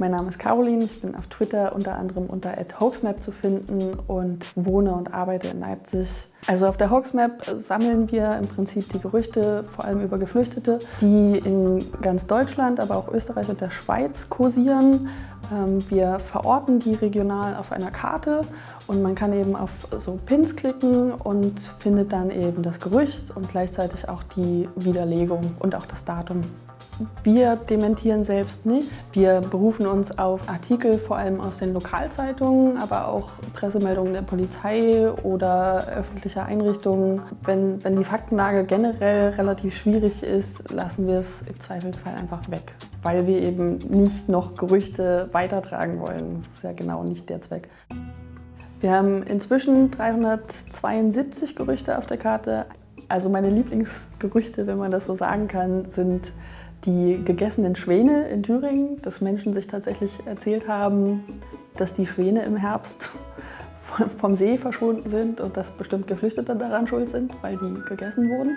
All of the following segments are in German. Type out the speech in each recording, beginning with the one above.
Mein Name ist Caroline, ich bin auf Twitter unter anderem unter @hoaxmap zu finden und wohne und arbeite in Leipzig. Also auf der Hoaxmap sammeln wir im Prinzip die Gerüchte, vor allem über Geflüchtete, die in ganz Deutschland, aber auch Österreich und der Schweiz kursieren. Ähm, wir verorten die regional auf einer Karte und man kann eben auf so Pins klicken und findet dann eben das Gerücht und gleichzeitig auch die Widerlegung und auch das Datum. Wir dementieren selbst nicht. Wir berufen uns auf Artikel vor allem aus den Lokalzeitungen, aber auch Pressemeldungen der Polizei oder öffentlicher Einrichtungen. Wenn, wenn die Faktenlage generell relativ schwierig ist, lassen wir es im Zweifelsfall einfach weg, weil wir eben nicht noch Gerüchte weitertragen wollen. Das ist ja genau nicht der Zweck. Wir haben inzwischen 372 Gerüchte auf der Karte. Also meine Lieblingsgerüchte, wenn man das so sagen kann, sind die gegessenen Schwäne in Thüringen, dass Menschen sich tatsächlich erzählt haben, dass die Schwäne im Herbst vom See verschwunden sind und dass bestimmt Geflüchtete daran schuld sind, weil die gegessen wurden.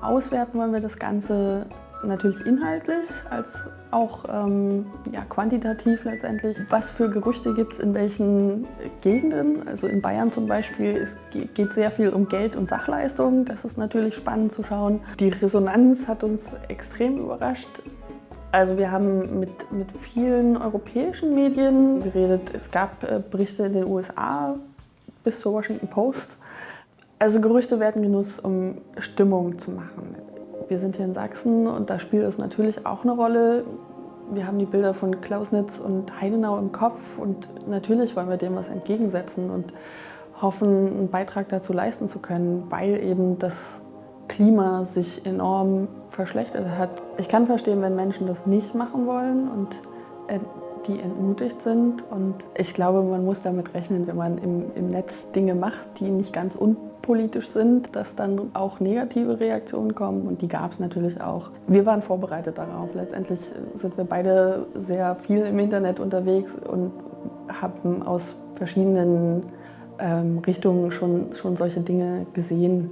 Auswerten wollen wir das Ganze natürlich inhaltlich als auch ähm, ja, quantitativ letztendlich. Was für Gerüchte gibt es in welchen Gegenden? Also in Bayern zum Beispiel es geht sehr viel um Geld und Sachleistungen. Das ist natürlich spannend zu schauen. Die Resonanz hat uns extrem überrascht. Also wir haben mit, mit vielen europäischen Medien geredet. Es gab äh, Berichte in den USA bis zur Washington Post. Also Gerüchte werden genutzt, um Stimmung zu machen. Wir sind hier in Sachsen und da spielt es natürlich auch eine Rolle. Wir haben die Bilder von Klausnitz und Heidenau im Kopf und natürlich wollen wir dem was entgegensetzen und hoffen, einen Beitrag dazu leisten zu können, weil eben das Klima sich enorm verschlechtert hat. Ich kann verstehen, wenn Menschen das nicht machen wollen und äh, die entmutigt sind. Und ich glaube, man muss damit rechnen, wenn man im, im Netz Dinge macht, die nicht ganz un politisch sind, dass dann auch negative Reaktionen kommen und die gab es natürlich auch. Wir waren vorbereitet darauf. Letztendlich sind wir beide sehr viel im Internet unterwegs und haben aus verschiedenen ähm, Richtungen schon, schon solche Dinge gesehen.